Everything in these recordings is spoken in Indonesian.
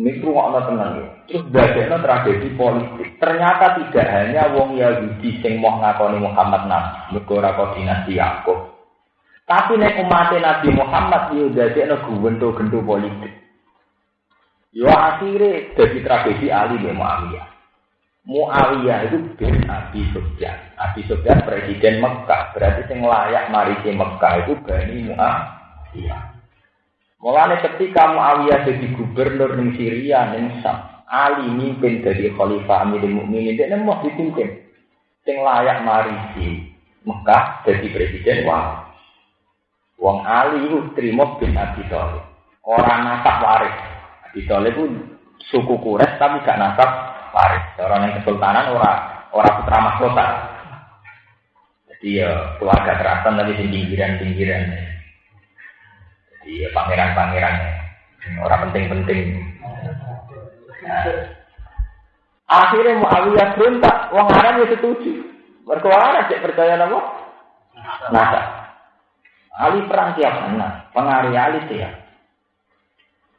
Ini rumah tenang ya. Terus bagaimana tragedi politik. Ternyata tidak hanya wong Yahudi sing mau ngakoni Muhammad Nabi, negara kok dinasti Yakub. Tapi nek umat Nabi Muhammad yo dadekno gento-gento politik. Yo akhirnya jadi tragedi Ali bin Muawiyah. Muawiyah itu bin Abi Sufyan. Abi Sufyan presiden Mekah. Berarti sing layak mari ke Mekah itu Bani Muawiyah. Mulane ketika Muawiyah jadi gubernur di Syria ning Sam, Ali mimpin dari khalifah Amirul Mukminin dia mau dipimpin. Sing layak mari di Mekah jadi presiden wah. Wong Ali itu terima bin Abi Thalib. Orang nasab waris. Abi Thalib itu suku Quraisy tapi gak nasab waris. Orang yang kesultanan orang orang putra mahkota. Jadi ya keluarga keraton tapi di pinggiran-pinggiran. Jadi ya pangeran-pangeran. Orang penting-penting. Nah. Akhirnya Muawiyah berontak, wong Arab ya setuju. Berkuara cek percaya nama? Nasab. Ali perang tiap mana? Pengaruh Ali tiap.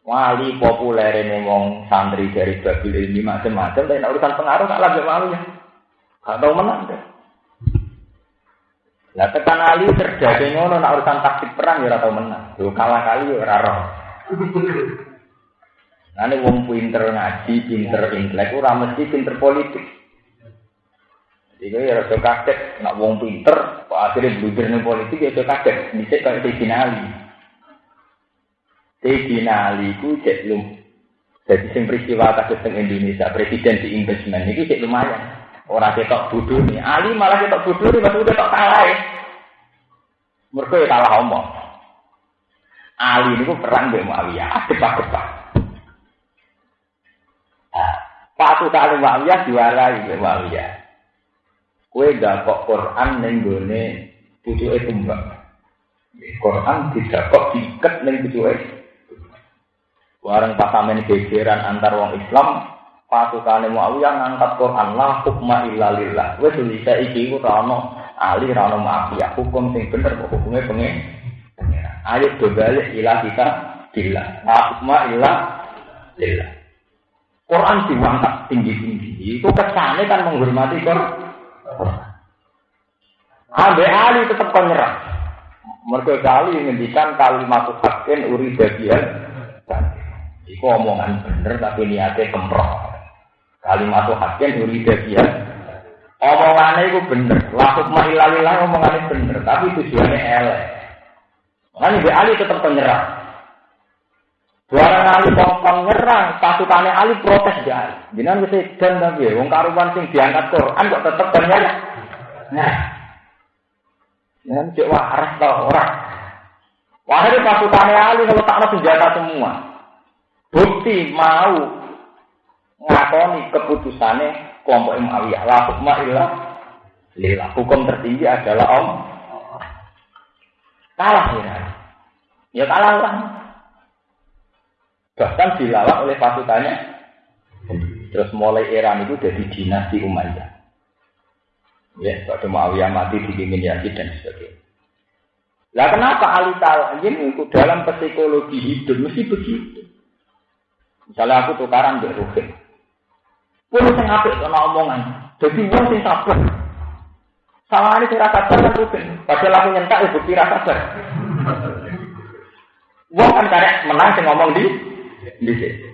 Wali populer ini wong santri dari Babil ini macam-macam, tapi urusan pengaruh tak lagi malu ya. Gak tahu menang deh. Lah tekan Ali terjadi ngono nak urusan taktik perang ya tahu menang. Yo kalah kali ya ora roh. Nah, wong pinter ngaji, pinter intelek, ora mesti pinter politik. Jadi ya rasa kaget, nak wong pinter, kok akhirnya blunder politik ya rasa kaget. Bisa kayak Sayyidina Ali. Sayyidina Ali ku cek lum. Jadi sing peristiwa kasus Indonesia, presiden di investment ini cek lumayan. Orang ketok bodoh nih, Ali malah ketok bodoh nih, maksudnya ketok kalah ya. Mereka ya kalah omong. Ali ini perang dengan Muawiyah, depak-depak. Nah, pasukan Muawiyah diwarai dengan Muawiyah. Kue gak kok Quran neng gone pucuke tumbang. Quran tidak kok diikat neng pucuke. Warang pasamen gegeran antar wong Islam, pasukane Muawiyah ngangkat Quran la hukma illa lillah. Wis bisa iki ku rano ali rano Muawiyah hukum sing bener kok hukumnya pengen. Ayo do balik ilah kita bila. La hukma illa lillah. Quran diangkat tinggi-tinggi. Itu kesane kan menghormati Quran. Ambe Ali tetap kau. Mereka kali ngendikan kalimat hakin uri bagian. Iku omongan bener tapi niatnya kemproh. Kalimat hakin uri bagian. Omongannya itu bener. Lakuk mahilalilah omongannya bener. Tapi tujuannya elek. Makanya Ambe Ali tetap nyerah. Suara Ali kongkong nyerang, pasukannya Ali protes ya. Jangan bisa dan tapi, wong karuan sing diangkat Quran kok tetep ternyata. Nah, jangan cek waras tau orang. Wahai pasukannya Ali kalau tak senjata semua. Bukti mau ngakoni keputusannya kelompok Muawiyah. La hukma illa lillah. Hukum tertinggi adalah Om. Kalah ya. Ya kalah lah. Bahkan dilawan oleh pasukannya. Terus mulai Iran itu jadi dinasti Umayyah. Ya, pada Muawiyah mati dipimpin Yazid dan sebagainya. Lah kenapa Ali Talajin itu dalam psikologi hidup mesti begitu? Misalnya aku tukaran di. Pun sing apik ana omongan. Jadi wong sing sabar. Ini sing rasa sabar Ruhin. Padahal aku nyentak ya bukti rasa sabar. Wong kan karek menang sing ngomong di di sini.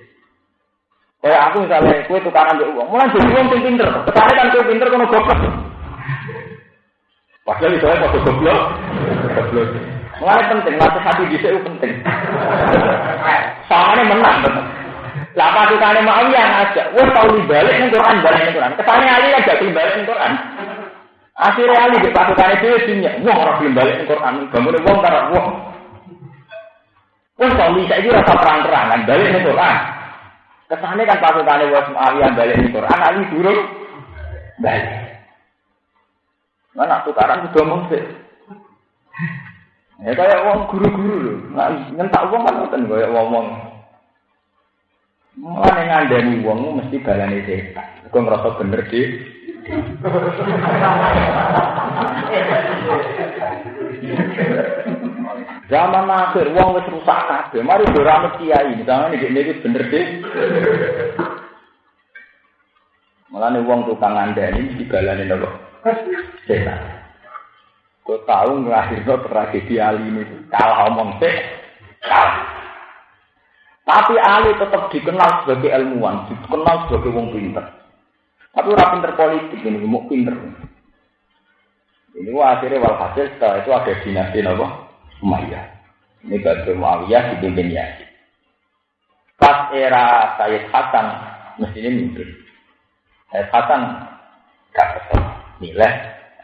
Kayak aku misalnya, kue tukaran di uang, mulai jadi uang pinter. Ke sana kan kue pinter kono goblok. Padahal itu saya kok goblok. Goblok. Mulai penting, latih hati di sini penting. Sama menang betul. Lah pasukane mau yang aja, wes tau balik ning Quran, balik ning Quran. Kesane Ali kan gak balik ning Quran. Akhirnya Ali di pasukane dhewe dinya, wong ora balik ning Quran, bangun wong wong. Wong kok bisa iki rasa perang-perangan balik ning Quran. Kesane kan pasukane wes Muawiyah balik ning Quran, Ali durung balik. Mana tukaran ngomong sih. Ya kayak wong guru-guru lho. Nah, nyentak wong kan ngoten kaya ngomong. Mulane ngandani wong mesti balane setan. Kok ngerasa bener di. Zaman akhir wong wis rusak kabeh. Mari dorame kiai, misalnya iki iki bener deh. Mulane wong tukang ngandani dibalani nopo? Setan. Kau tahu ngelahirno tragedi Ali ini kalah omong kalah. Tapi Ali tetap dikenal sebagai ilmuwan, dikenal sebagai wong pinter. Tapi orang pinter politik ini, mau pinter. Ini akhirnya walhasil setelah itu ada dinasti nopo Umayyah. Ini Badr Muawiyah dipimpin Yazid. Pas era Sayyid Hasan, mestinya mimpin. Sayyid Hasan gak kesel, nilai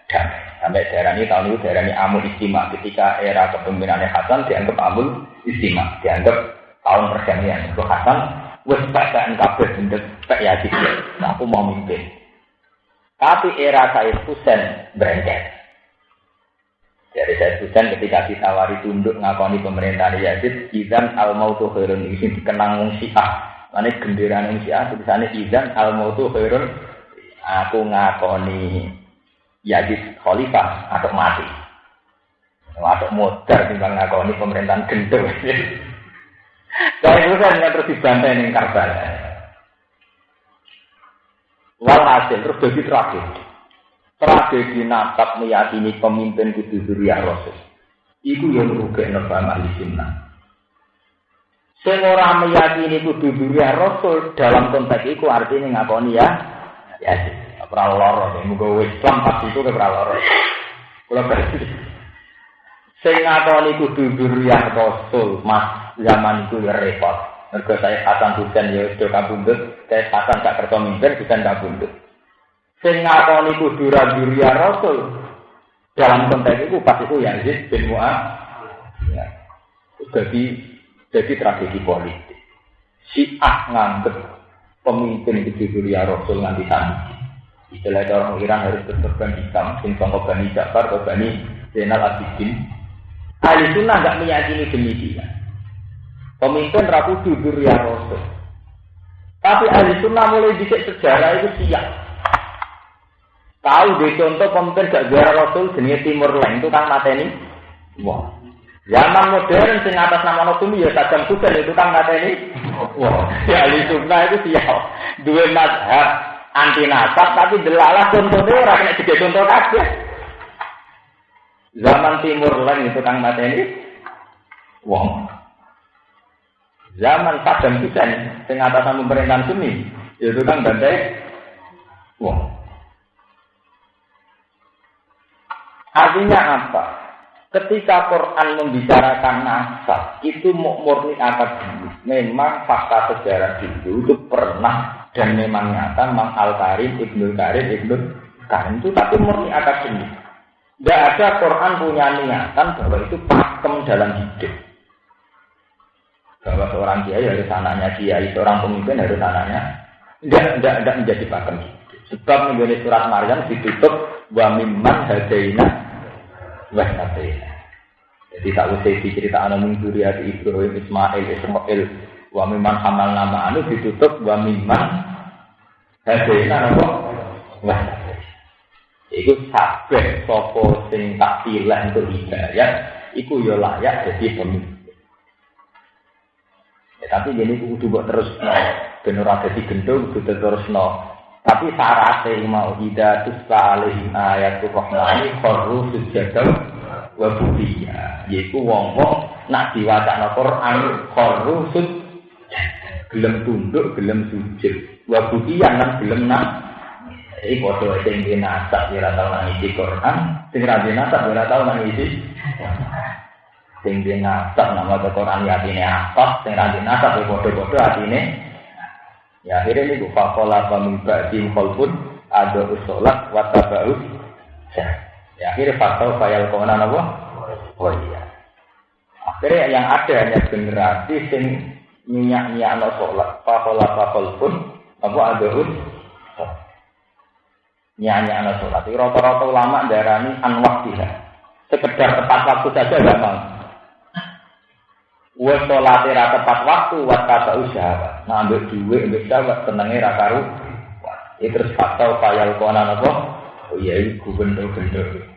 damai. Sampai daerah ini tahun itu daerah ini Amul Istima. Ketika era kepemimpinannya Hasan dianggap Amul Istima, dianggap tahun perdamaian. Itu Hasan, wes bacakan kabel bentuk Pak Yazid. Nah, aku mau mimpin. Tapi era Sayyid Husain berengket. Dari saya Husain ketika ditawari tunduk ngakoni pemerintahan Yazid, izan al mautu khairun ini dikenang wong Syiah. Mane gendera wong tulisannya izan al mautu khairun. Aku ngakoni Yazid khalifah atau mati. Atau modar timbang ngakoni pemerintahan gendut. Saya Husain nggak terus dibantai ning Karbala. Walhasil terus jadi tragedi tragedi nasab meyakini pemimpin kudu zuriyah Rasul. Iku yang ngrugekno paham ahli sunnah. Sing ora meyakini kudu zuriyah Rasul dalam konteks iku artinya ngakoni ya ya ora lara muga Islam pas itu ora lara. Berarti sing ngakoni kudu zuriyah Rasul Mas zaman itu ya repot. Mergo saya Hasan Husain ya sudah kabundut, saya Hasan gak kerja mimpin, Husain kabundut. Sing ngakoni kudu rajuria Rasul. Dalam konteks itu pas itu Yazid bin Mu'ad. Ya. Jadi jadi tragedi politik. Si Ah nganggep pemimpin itu duria Rasul nganti sana. Istilah orang Iran harus berkorban hitam, sing sangka Bani Ja'far atau Bani Zainal Abidin. Ahli sunnah nggak meyakini demikian. Pemimpin rapu dudur ya Rasul. Tapi ahli sunnah mulai dicek sejarah itu siap. Tahu di contoh pemimpin gak juara Rasul jenis Timur Lain itu kan mateni. Wah. Zaman modern sing atas nama Rasul ya Saddam Hussein itu kan mateni. Wah. Ya ahli sunnah itu siap. Dua mazhab anti nasab tapi delalah contohnya orang kena juga contoh kabeh. Zaman Timur Lain itu kan mateni. Wah. Zaman Saddam Hussein sing atas nama pemerintahan Sunni itu kan bantai. Wah. Artinya apa? Ketika Quran membicarakan nasab, itu murni akademis. Memang fakta sejarah dulu itu pernah dan memang nyata Mang Al Karim, Ibnu Karim, Ibnu Karim itu tapi murni akademis. Tidak ada Quran punya niatan bahwa itu pakem dalam hidup. Bahwa seorang kiai harus anaknya kiai, seorang pemimpin harus anaknya. Tidak, tidak, tidak menjadi pakem. Sebab menjadi surat Maryam ditutup wa mimman hadaina wah nate. Jadi tak usah cerita anak minggu di Ibrahim Ismail Ismail wa miman hamal nama anu ditutup wa miman hadena apa wah Iku sabeh sopo sing tak pilih untuk hidayah, iku yo ya layak jadi pemimpin. Tapi jadi kudu buat terus no, bener ada di gendung kudu terus no. Tapi syaratnya mau tidak tuh sekali ayat rahmani koru sujadal wa budiya. Yaiku wong-wong nak diwacana Quran koru sud gelem tunduk gelem sujud. Wa budiya lan gelem nak. Iki padha sing dinasab ora tau nangisi Quran. Sing ra dinasab ora tau nangisi sing dinasab nama Quran ya atine apa sing ra dinasab ya padha-padha atine ya akhirnya ini buka pola pemimpa di kholpun ada usolat watabaus Ya, akhirnya faktor fayal konan apa? Oh iya. Akhirnya yang ada hanya generasi sing minyak minyak no sholat, pakola pakol pun apa ada minyak no sholat. Rata-rata ulama darani anwak tidak. Sekedar tepat waktu saja gak mau. Wes sholat tepat waktu, wat kata usaha. Nah ambil duit, ambil sahabat, tenangnya rakaru. Itu terus faktor fayal konan apa? Oh iya, gubernur-gubernur.